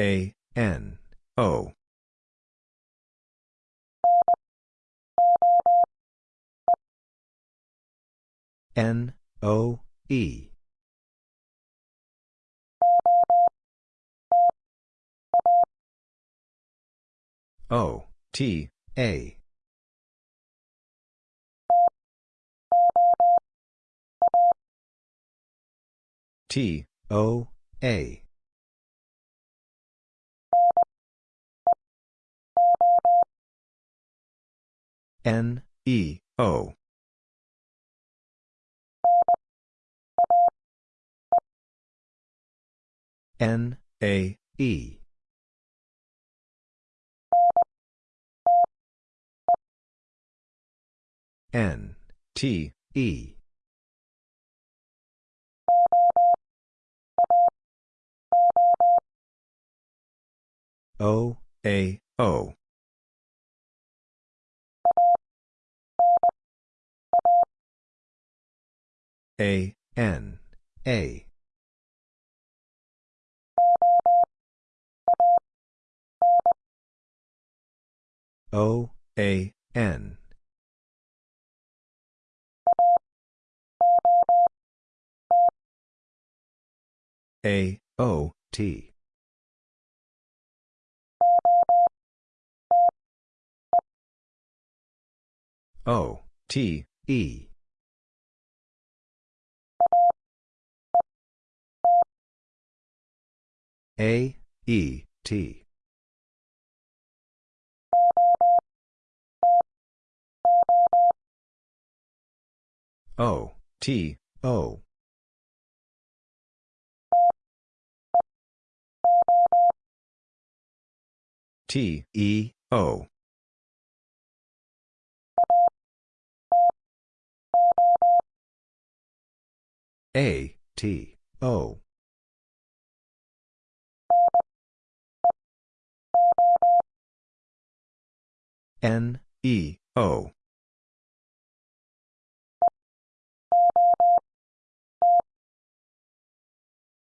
A, N, O. N, O, E. O, T, A. T, O, A. N, E, O. N, A, E. N, T, E. O, A, O. A, N, A. O, A, N. A, O, T. O, T, E. A, E, T. O, T, O. T, E, O. A, T, O. N, E, O.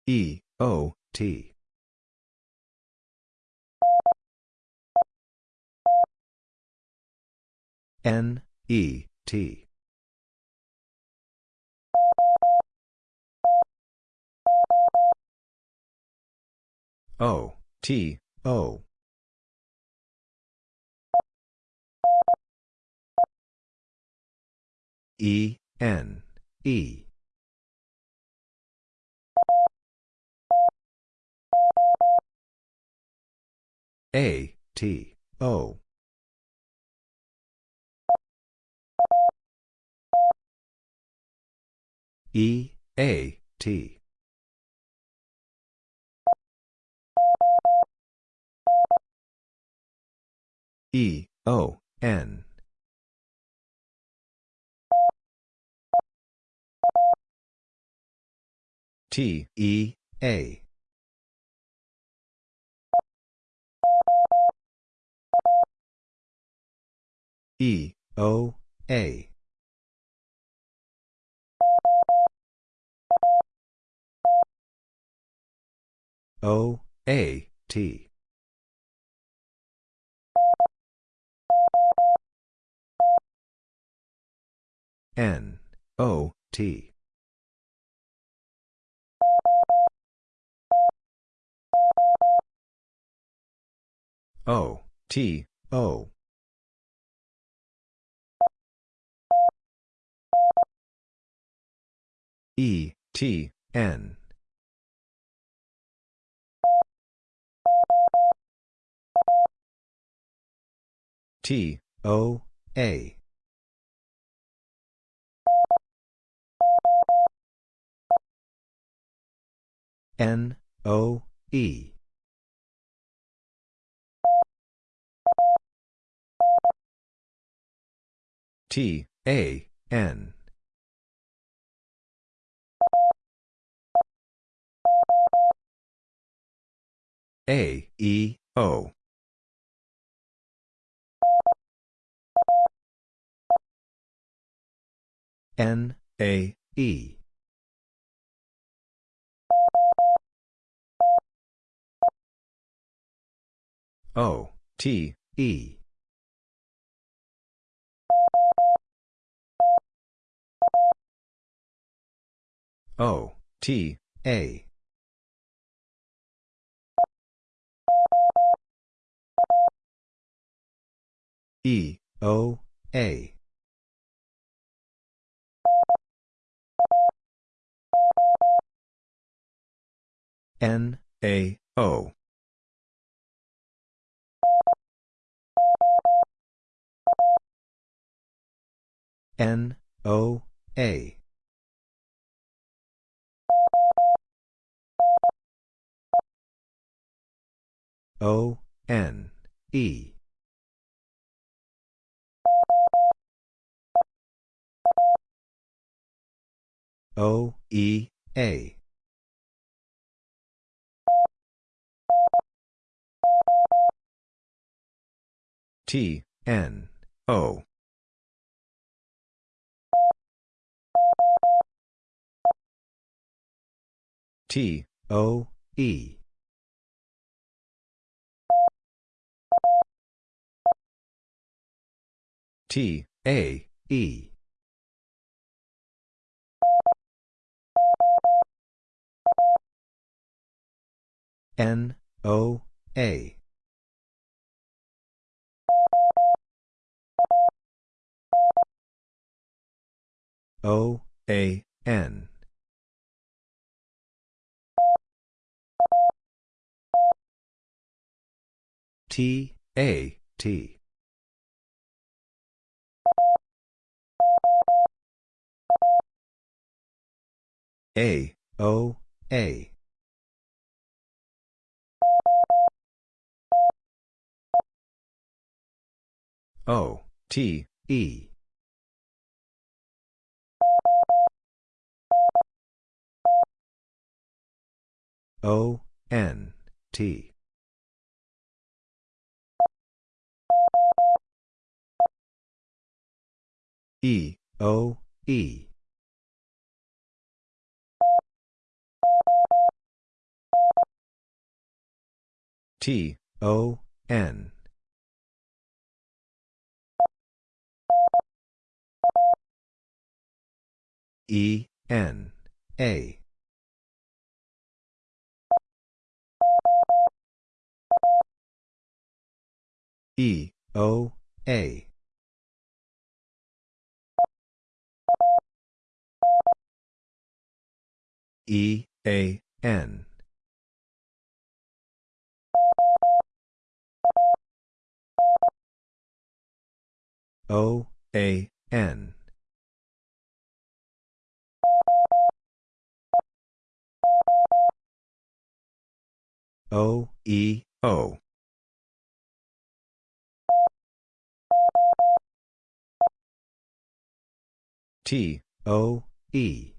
E, O, T. N, E, T. O, T, O. E, N, E. A, T, O. E, A, T. E, O, N. T, E, A. E, O, A. O, A, T. N, O, T. O, T, O. E, T, N. T, O, A. N, O, E. T, A, N. A, E, O. N, A, E. O, T, E. O, T, A. E, O, A. N, A, O. N, O, A. O, N, E. O, E, A. T, N, O. T, O, E. T, A, E. N, O, A. O, A, N. T, A, T. A, O, A. O, T, E. O, N, T. E, O, E. T, O, N. E, N, A. E, O, A. E, A, N. O, A, N. O, E, O. T, O, E.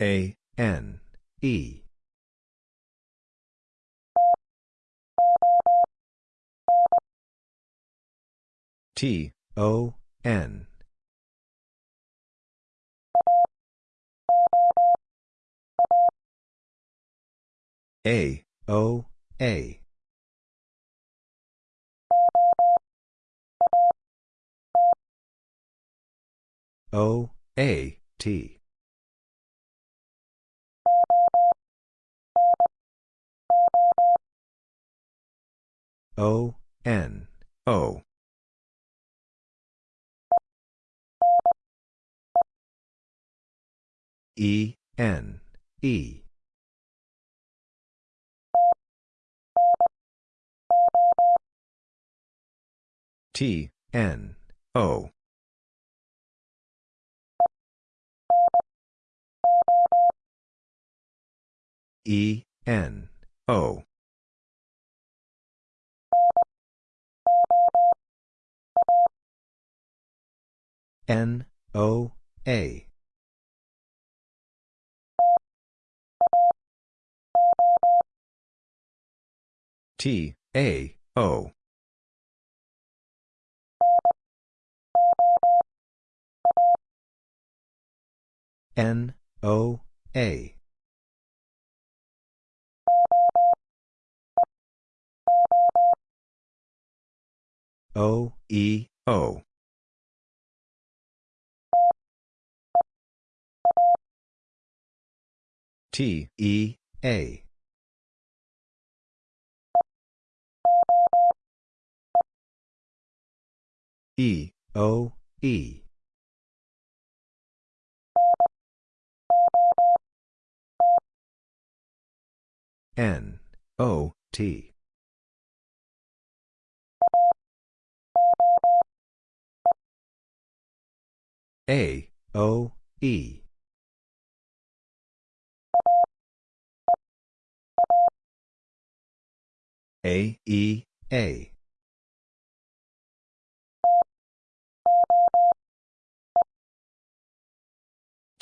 A, N, E. T, O, N. A, O, A. O, A, T. O, N, O. E, N, E. T, N, O. E, N, O. N, O, A. T, A, O. N, O, A. O, E, O. T, E, A. E, O, E. N, O, T. A, O, E. A, E, A.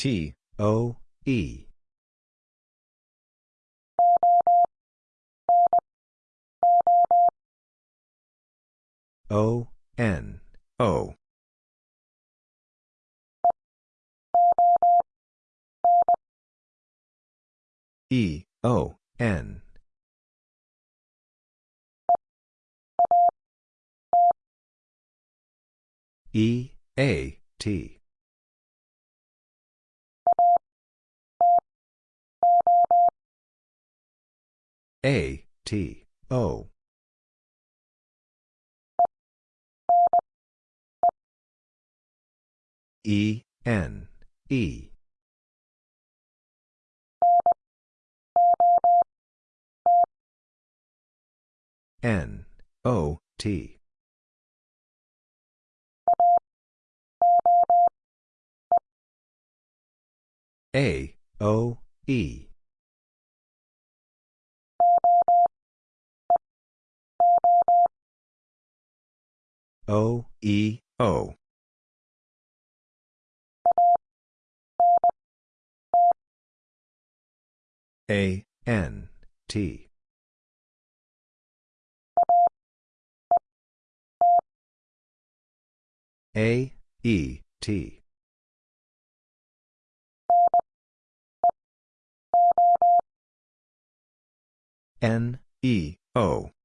T, O, E. O, N, O. E, O, N. E, A, T. A, T, O. E, N, E. N, O, T. A, O, E. O, E, O. A, N, T. A, E, T. N, E, O.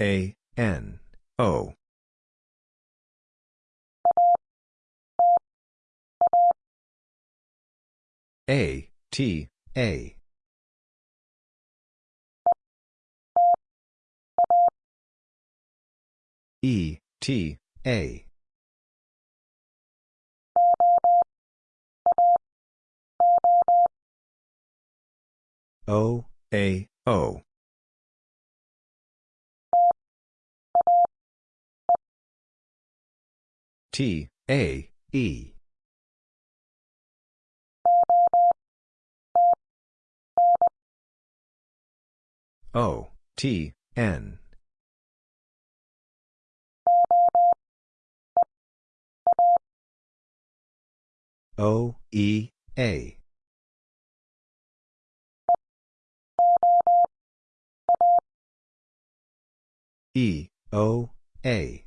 A, N, O. A, T, A. E, T, A. O, A, O. T, A, E. O, T, N. O, E, A. E, O, A.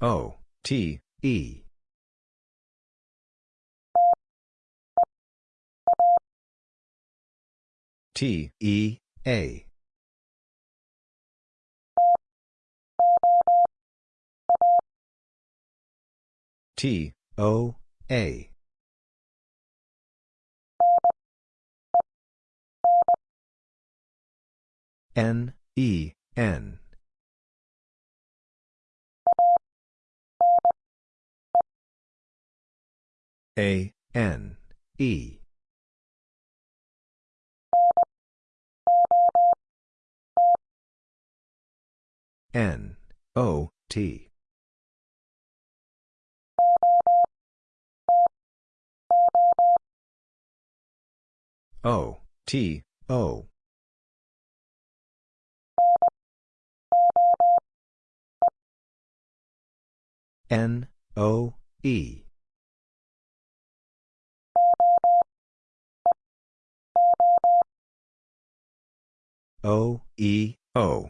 O, T, E. T, E, A. T, O, A. N, E, N. A, N, E. N, O, T. O, T, O. N, O, E. O, E, O.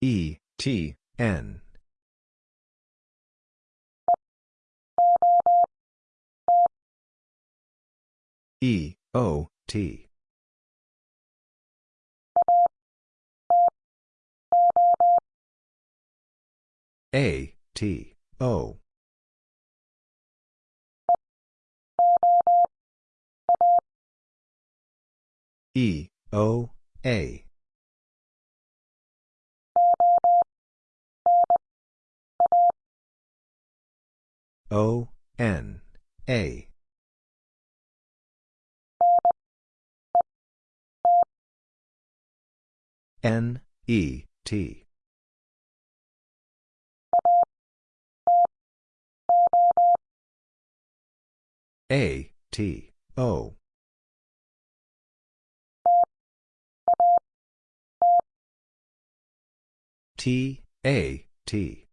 E, T, N. E, O, T. A, T, O. E, O, A. O, N, A. N, E, T. A, T, O. T, A, T.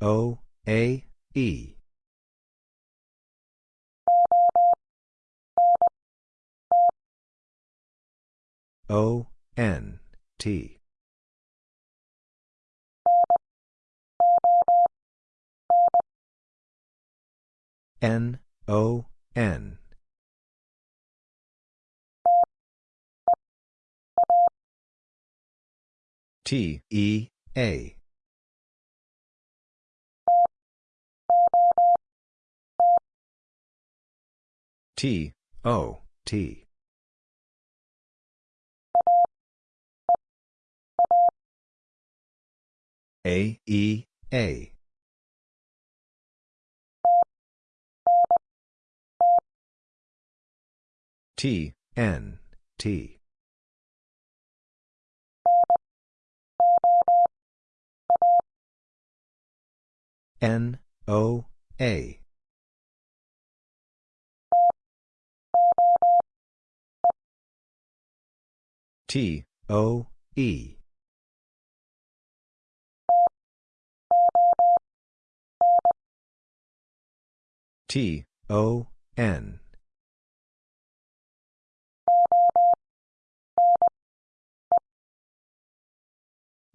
O, A, E. O, N, T. N, O, N. T, E, A. T, O, T. A, E, A. T, N, T. N, O, A. T, O, E. T, O, N.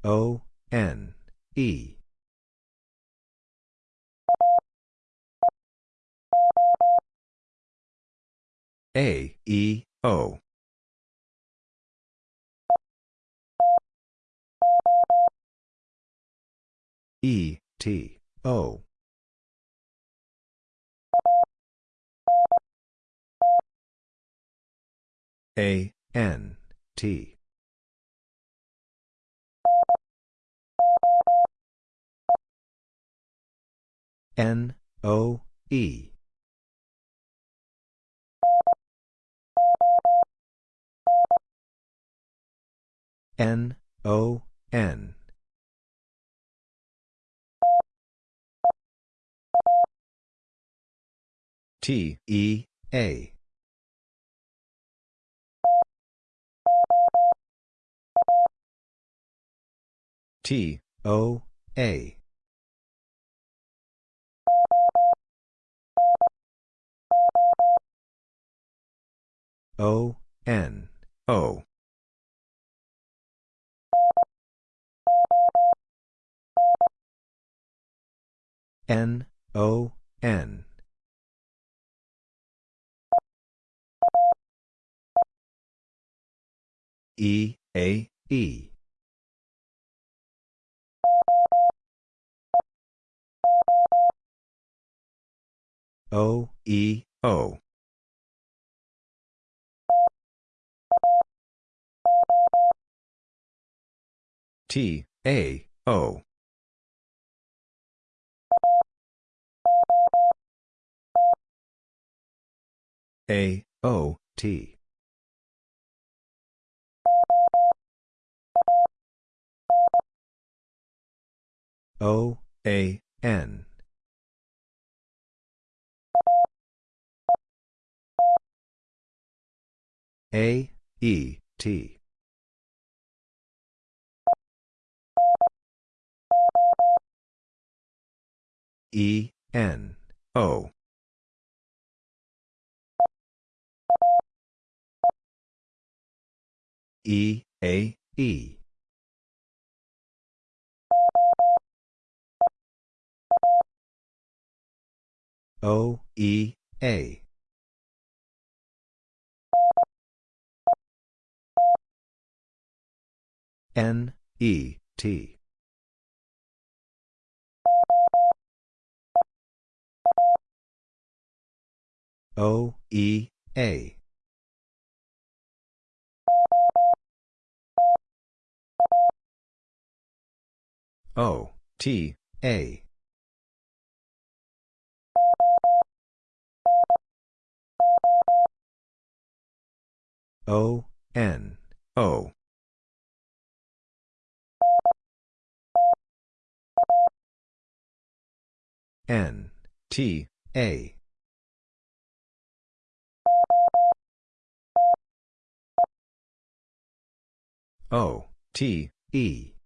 O, N, E. A, E, O. E, T, O. A, N, T. N, O, E. N, O, N. T, E, A. T, O, A. O, N, O. N, O, N. E, A, E. O, E, O. T, A, O. A, O, T. O, A, N. A, E, T. E, N, O. E, A, E. O, E, A. N, E, T. O, E, A. O, T, A. O, N, O. N, T, A. O, T, E.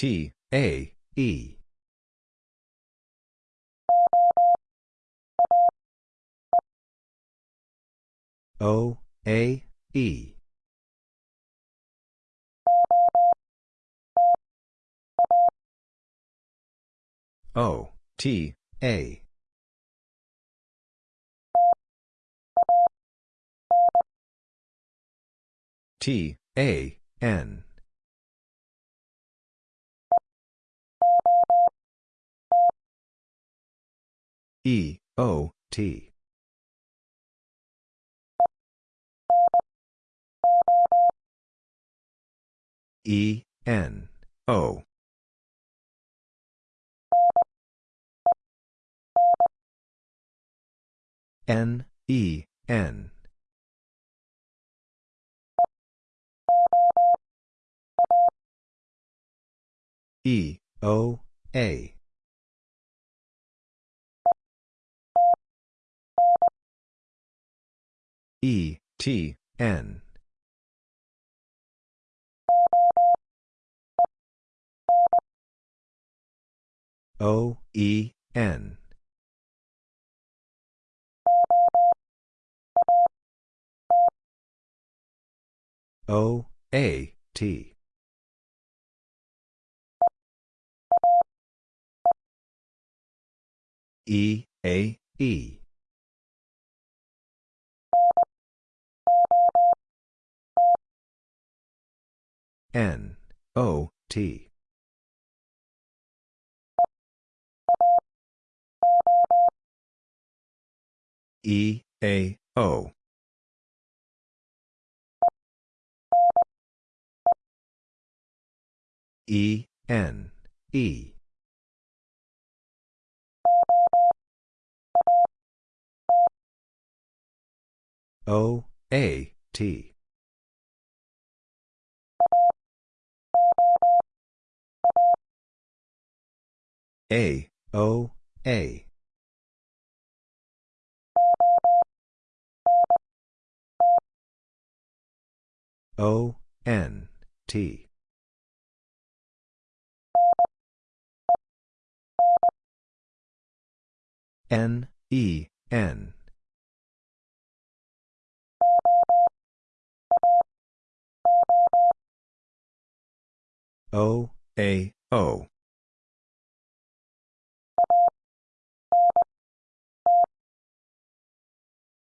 T, A, E. O, A, E. O, T, A. T, A, N. E, O, T. E, N, O. N, E, N. E, O, A. E, T, N. O, E, N. O, A, T. E, A, E. N, O, T. E, A, O. E, N, E. O, A, T. A, O, A. O, N, T. N, E, N. O, A, O.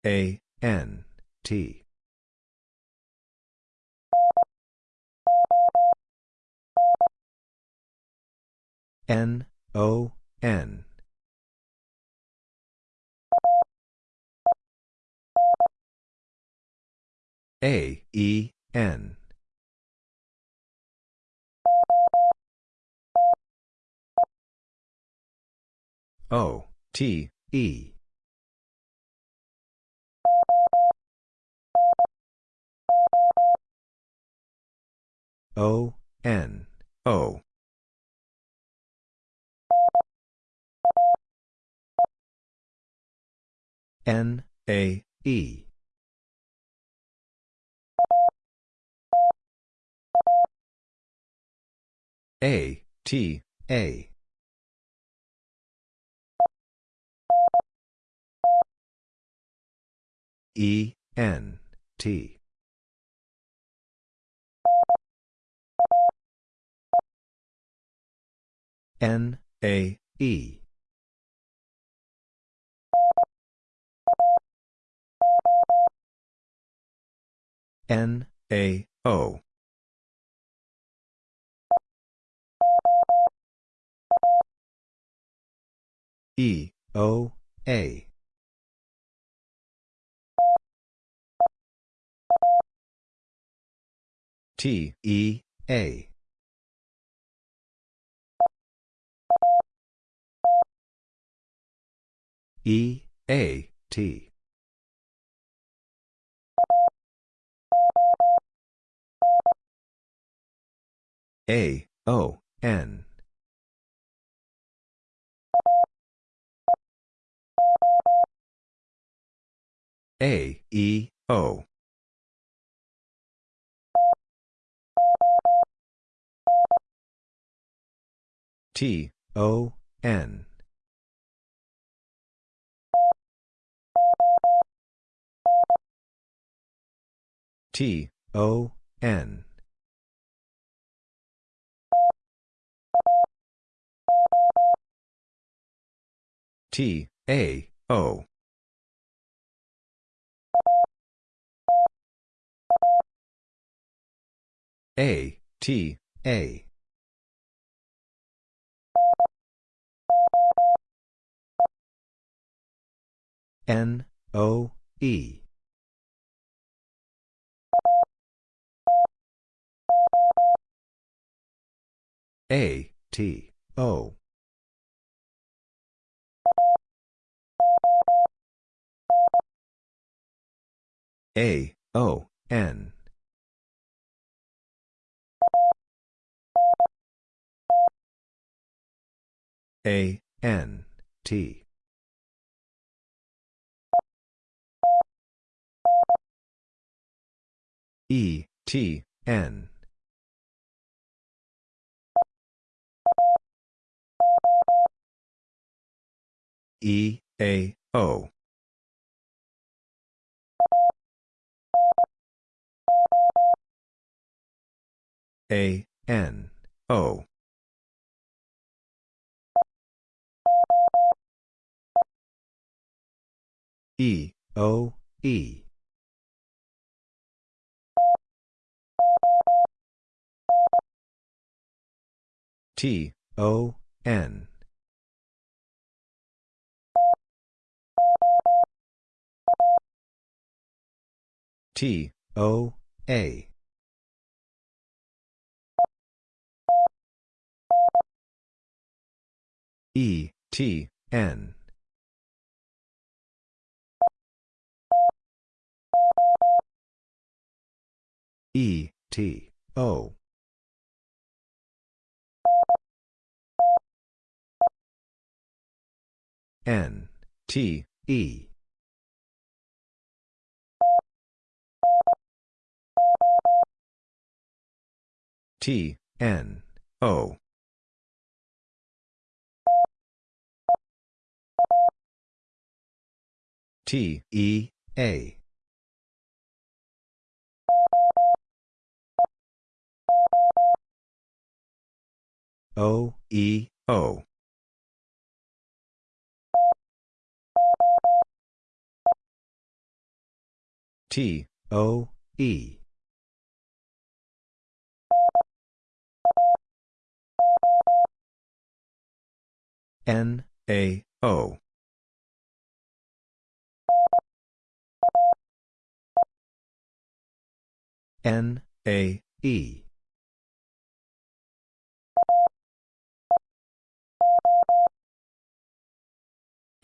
A, N, T. N, O, N. A, E, N. O, T, E. O, N, O. N, A, E. A, T, A. E, N, T. N, A, E. N, A, O. E, O, A. T, E, A. E, A, T. A, O, N. A, E, O. T, O, N. T, O, N. T, A, O. A, T, A. N, O, E. A, T, O. A, O, N. A, N, T. E, T, N. E, A, O. A, N, O. E, O, E. T, O, N. T, O, A. E, T, N. E, T, O. N, T, E. T, N, O. T, E, A. O, E, O. T, O, E. N, A, O. N, A, E.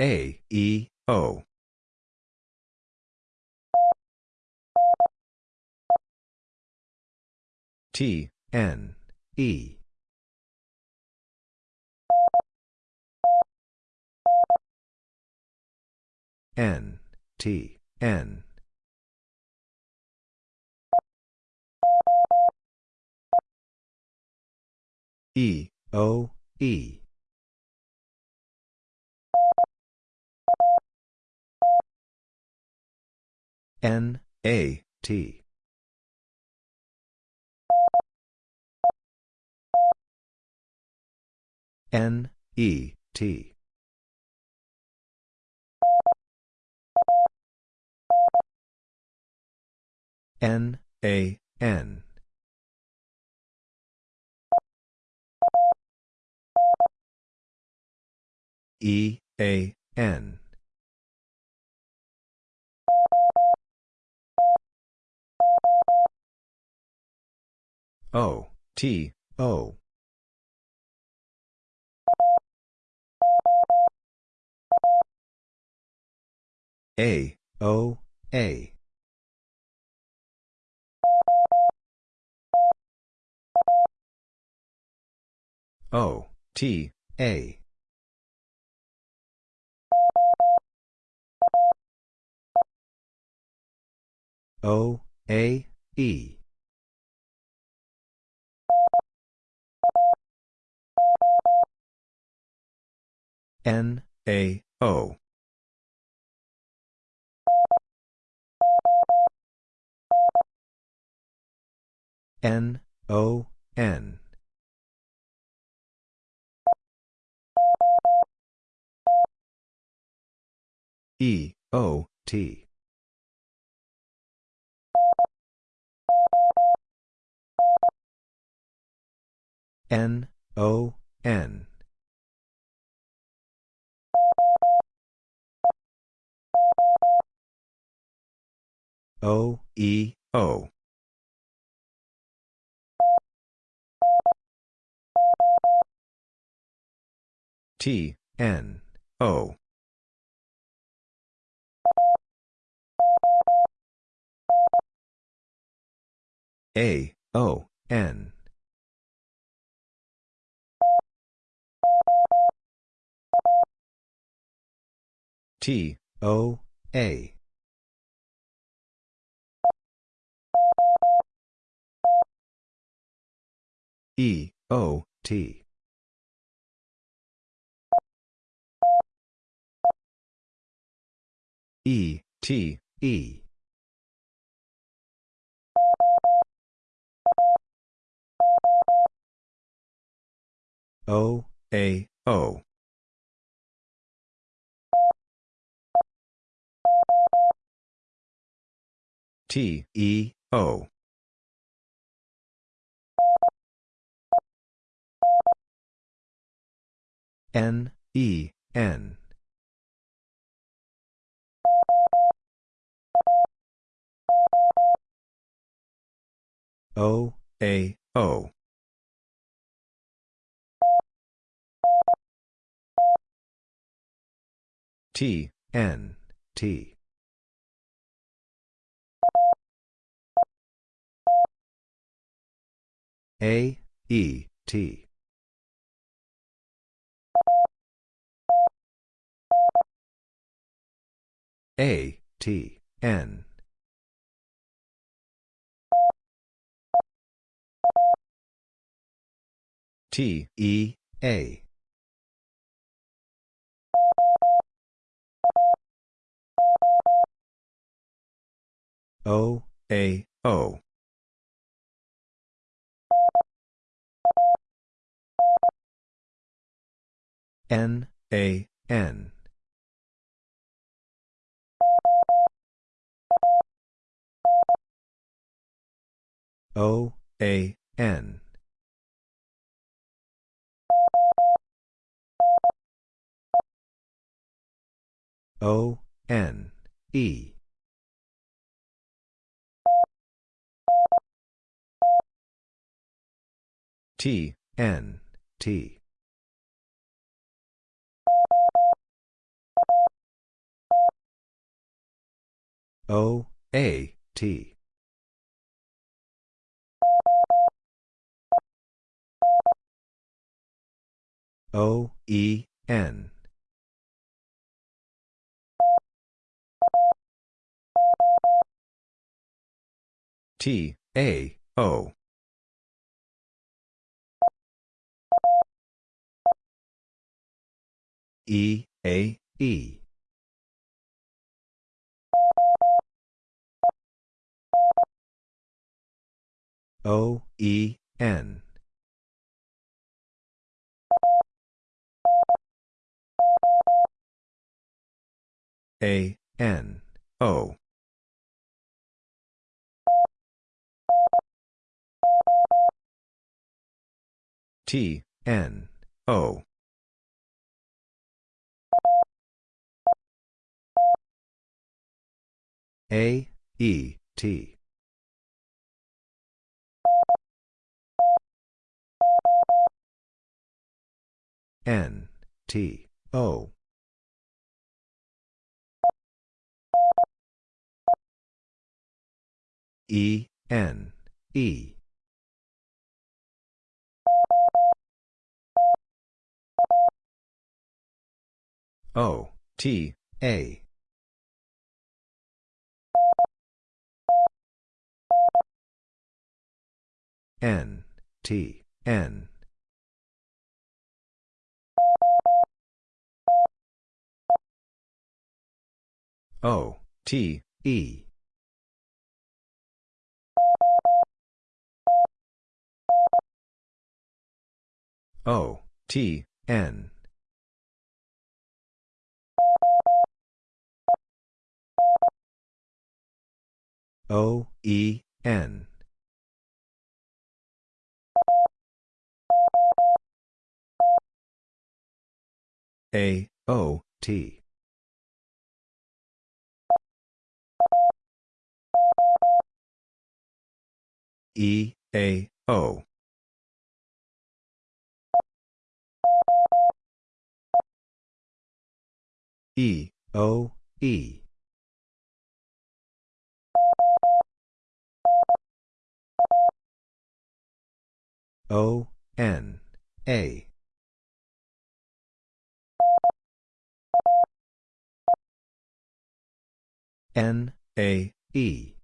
A, E, O. T, N, E. N, T, N. E, O, E. N, A, T. N, E, T. N, A, N. E, A, N. O, T, O. A, O, A. O, T, A. O, A, E. N, A, O. N, O, N. E, O, T. N, O, N. O, E, O. T, N, O. A, O, N. T, O, A. E, O, T. E, T, E. O, A, O. T, E, O. N, E, N. O, A, O. T, N, T. A, E, T. A, T, N. T, E, A. O, A, O. N, A, N. O, A, N. O, N, E. T, N, T. O, A, T. O, E, N. T, A, O. E, A, E. O, E, N. A, N, O. T, N, O. A, E, T. N, T, O. E, N, E. O, T, A. N, T, N. O, T, E. O, T, N. O, E, N. A, O, T. E, A, O. E, O, E. O, N, A. N, A, E.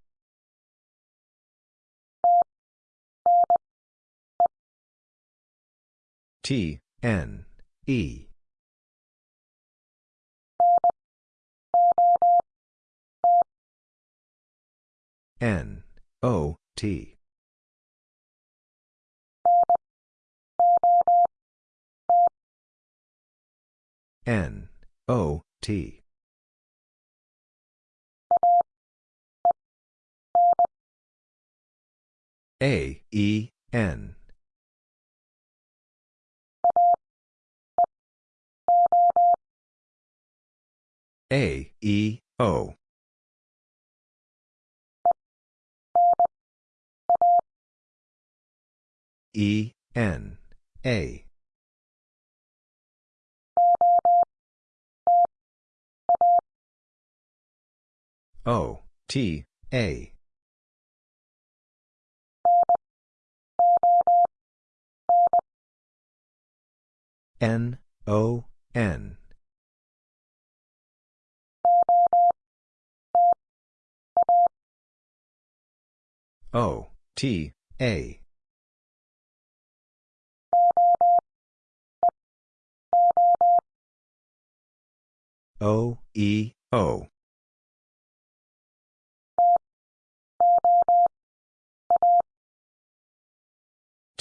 T, N, E. N, O, T. N, O, T. A, E, N. A, E, O. E, N, A. O, T, A. N, O, N. O, T, A. O, E, O.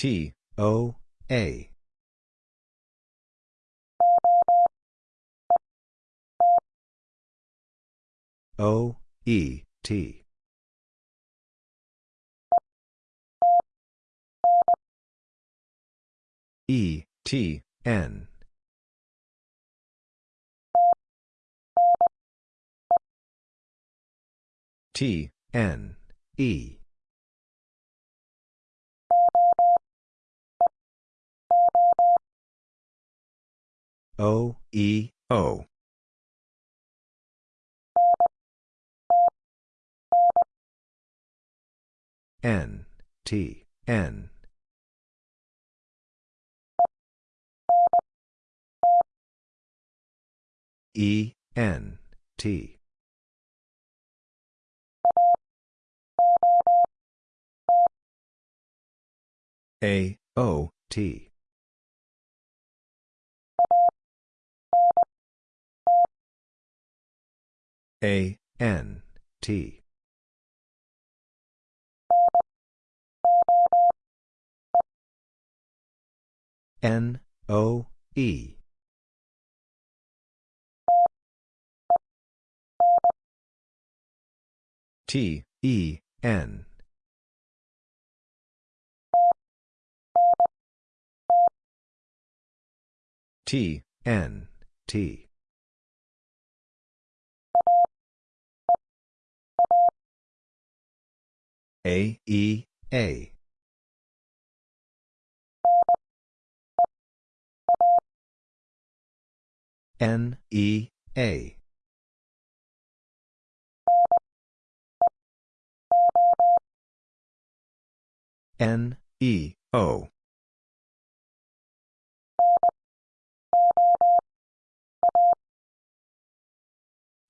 T, O, A. O, E, T. E, T, N. T, N, E. O, E, O. N, T, N. E, N, T. A, O, T. A, N, T. N, O, E. T, E, N. T, N, T. A, E, A. N, E, A. N, E, O.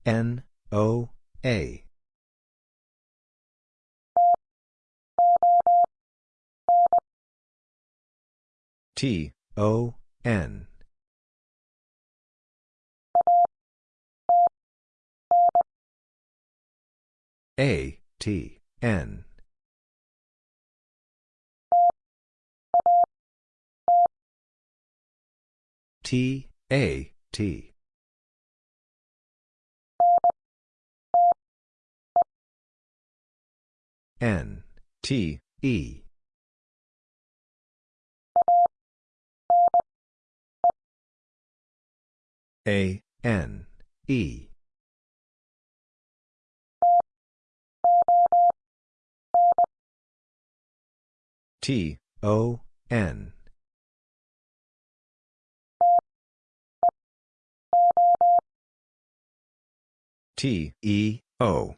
N, O, A. T, O, N. A, T, N. T, A, T. N, T, E. A, N, E. T, O, N. T, E, O.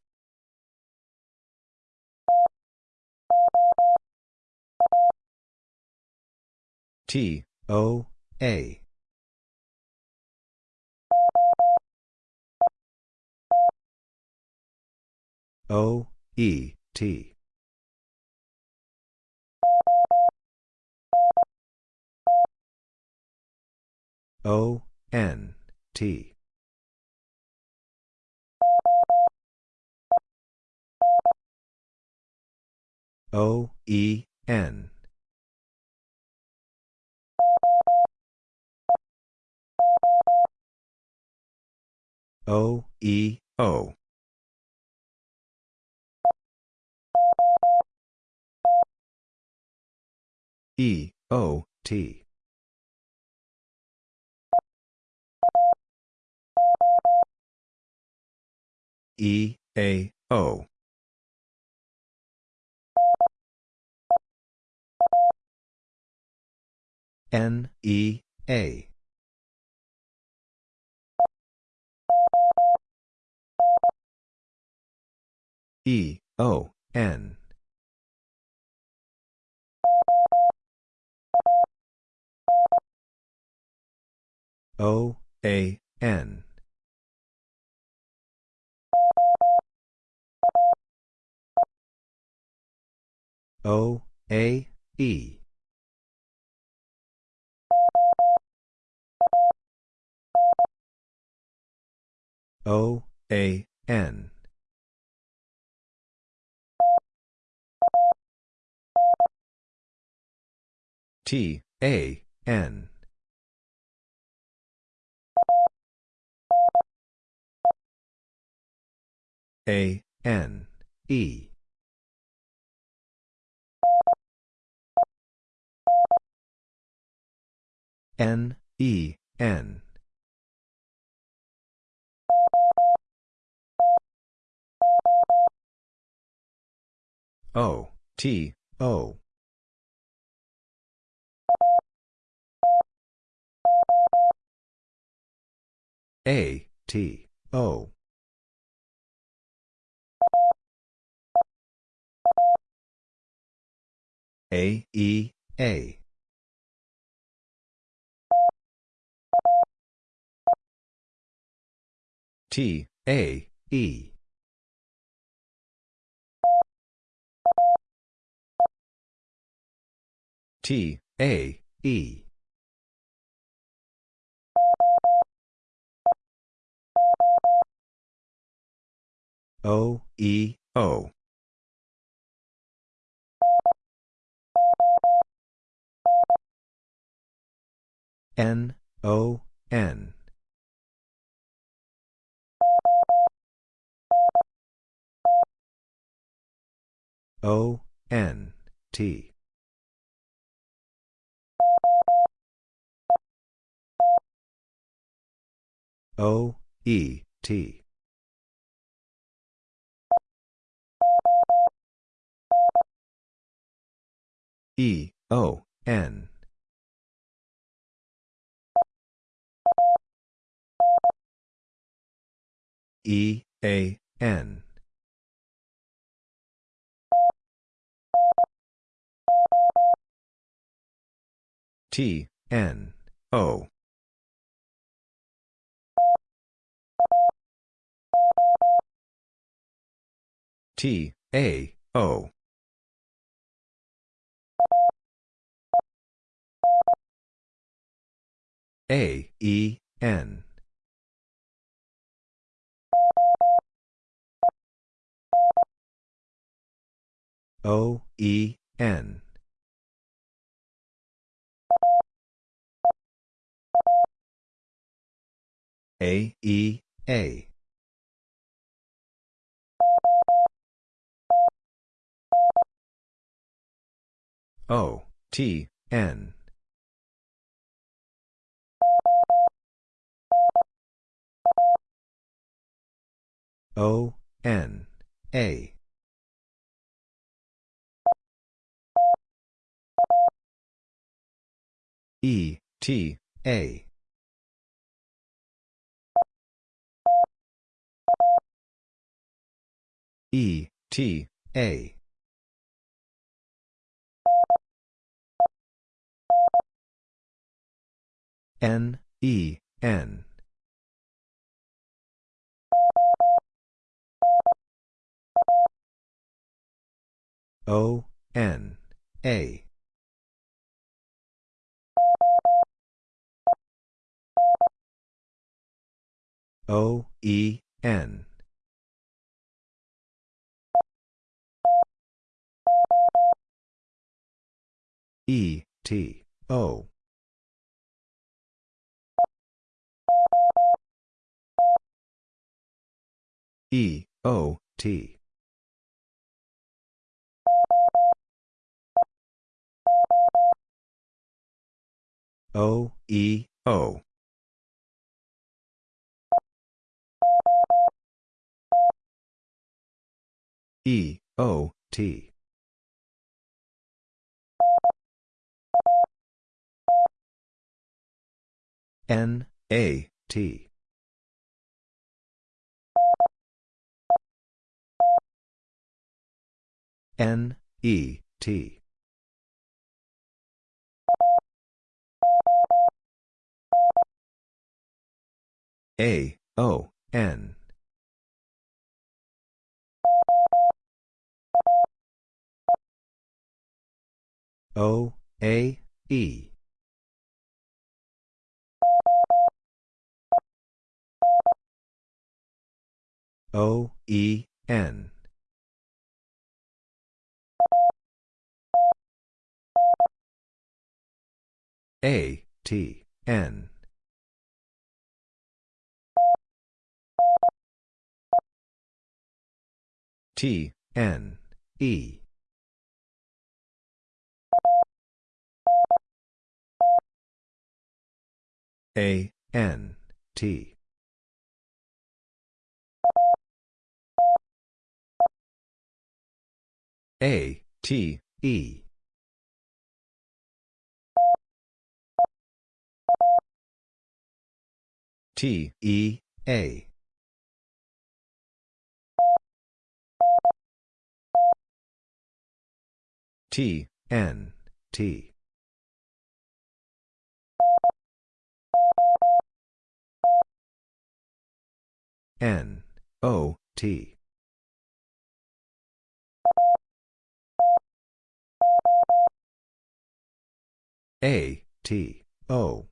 T, O, A. O, E, T. O, N, T. O, E, N. O, E, O. E, O, T. E, A, O. N, E, A. E, O, N. O, A, N. O, A, E. O, A, N. T, A, N. A, N, E. N, E, N. O, T, O. A, T, O. A, E, A. T, A, E. T, A, E. O, E, O. N, O, N. O, N, T. O, E, T. E, O, N. E, A, N. T, N, O. T, A, O. A, E, N. O, E, N. A, E, A. O, T, N. O, N, A. E, T, A. E, T, A. N, E, N. O, N, A. O, E, N. E, T, O. E, O, T. O, E, O. E, O, T. N, A, T. N, E, T. A, O, N. O, A, E. O, E, N. A, T, N. T, N, E. A, N, T. A, T, E. T, E, A. T, N, T. N, O, T. A, T, O.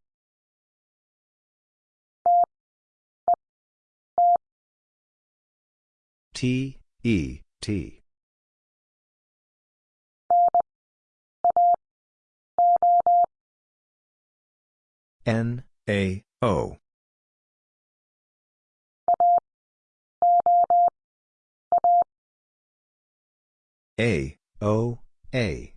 T, E, T. N, A, O. A, O, A.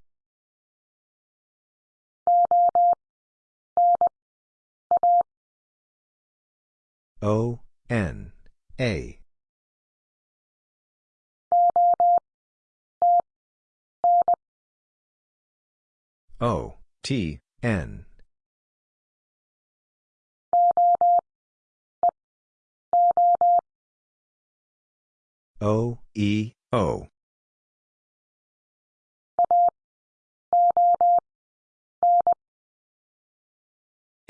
O, N, A. O, T, N. O, E, O.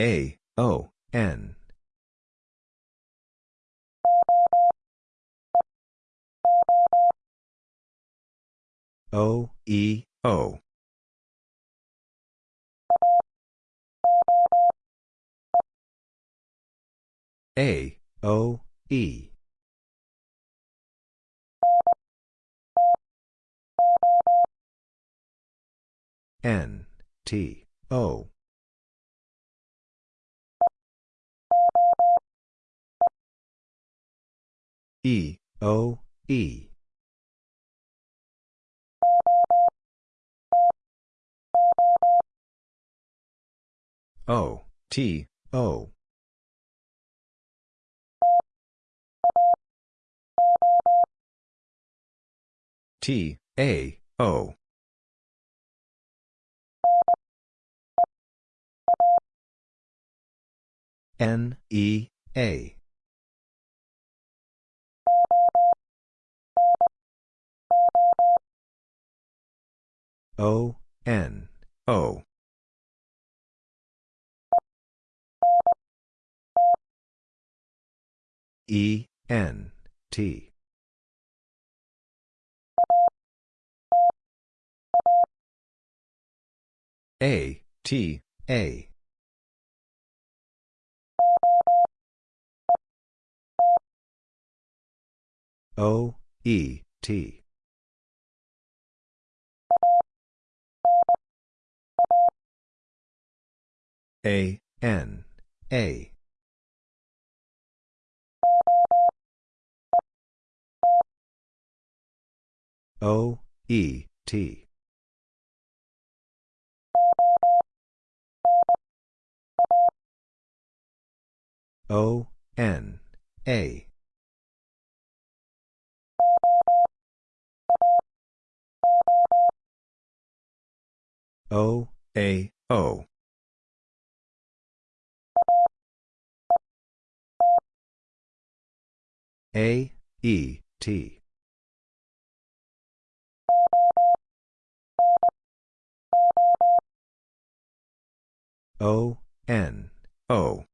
A, O, N. O, E, O. A, O, E. N, T, O. E, O, E. O, T, O. T, A, O. N, E, A. O, N, O. E, N, T. A, T, A. O, E, T. A, N, A. O, E, T. O, N, A. O, A, O. A, E, T. O, N, O.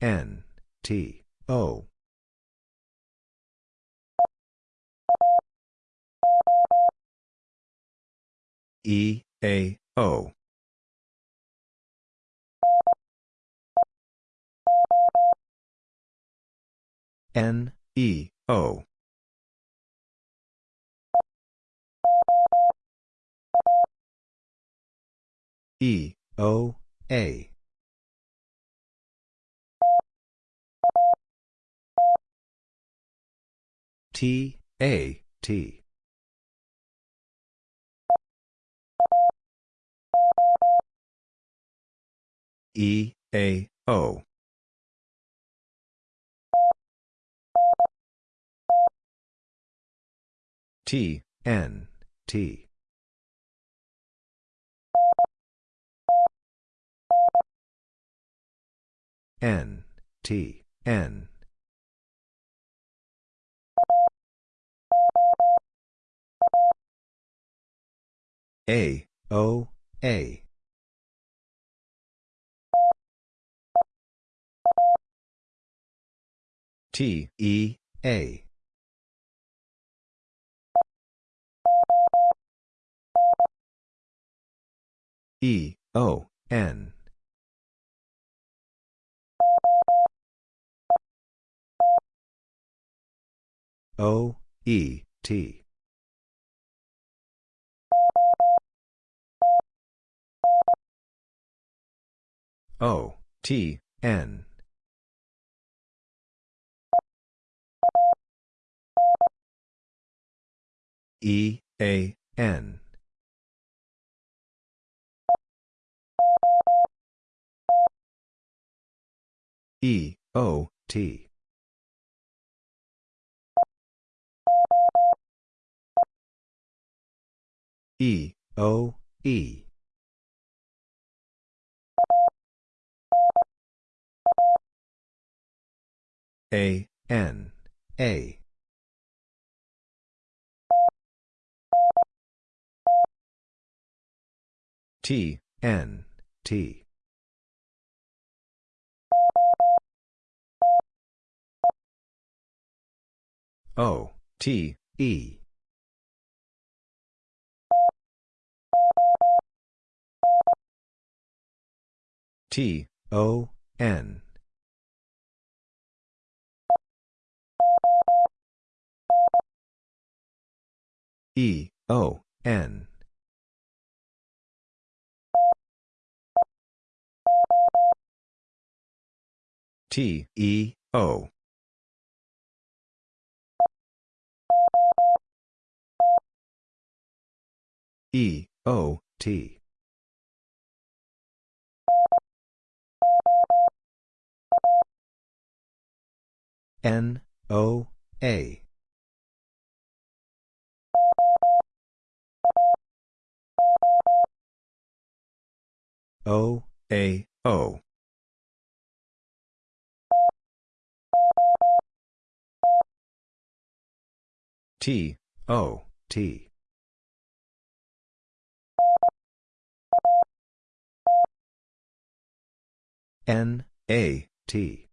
N, T, O. E, A, O. N, E, O. E, O, A. T, A, T. E, A, O. T, N, T. N, T, N. A, O, A. T, E, A. E, O, N. O, E, T. O, T, N. E, A, N. E, O, T. E, O, E. A, N, A. T, N, T. O, T, E. T, O, N. E, O, N. T, E, O. E, O, T. N, O, A. O, A, O. T, O, T. N, A, T.